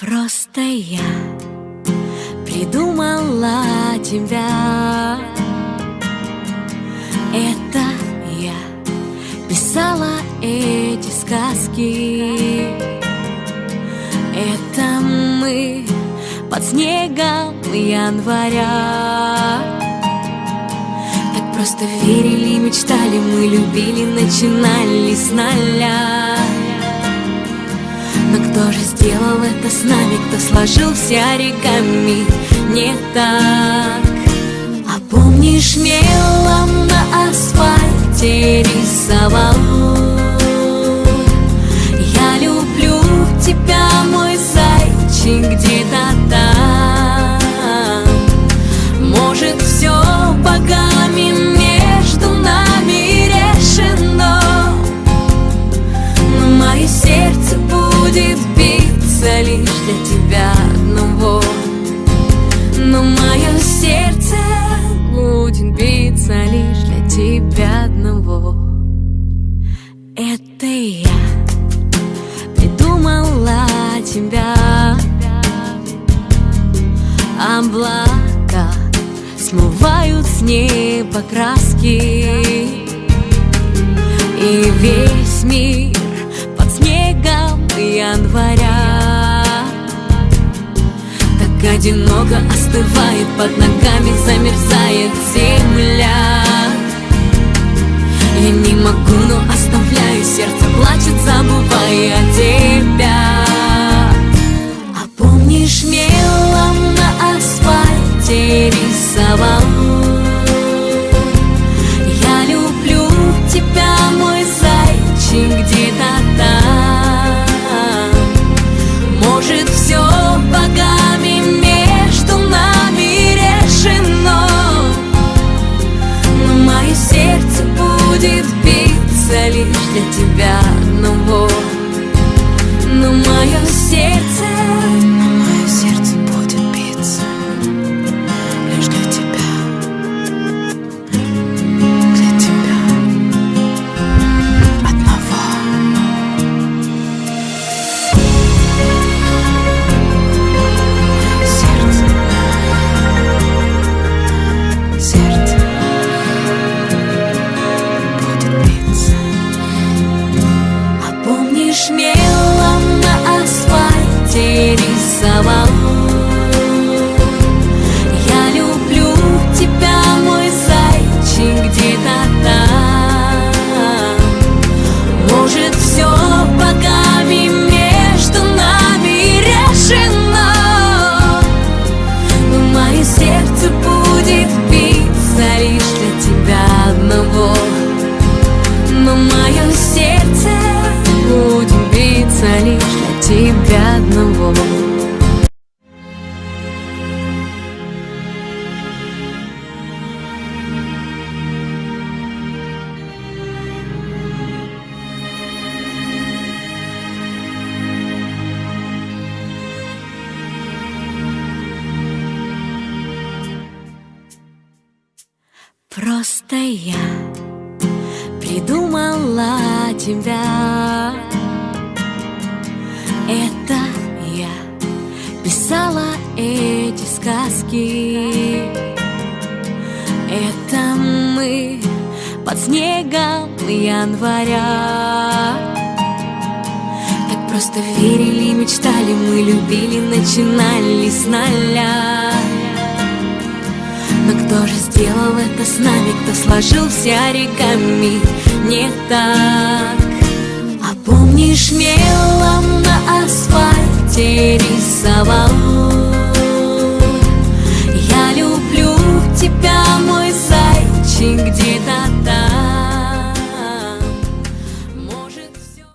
Просто я придумала тебя. Это я писала эти сказки. Это мы под снегом января. Так просто верили, мечтали, мы любили, начинали с нуля но кто же сделал это с нами, кто сложил все оригами? Не так? А помнишь, мелом на асфальте рисовал? Я люблю тебя, мой зайчик, где-то там биться лишь для тебя одного. Но мое сердце будет биться лишь для тебя одного. Это я придумала тебя. Облака смывают с неба краски И весь мир под снегом января одиноко остывает под ногами, замерзает земля для тебя лишь для тебя одного. Но мое сердце будет биться лишь для тебя одного Просто я придумала тебя. Это я писала эти сказки. Это мы под снегом января. Так просто верили, мечтали, мы любили, начинали с нуля кто же сделал это с нами, кто сложил все оригами не так?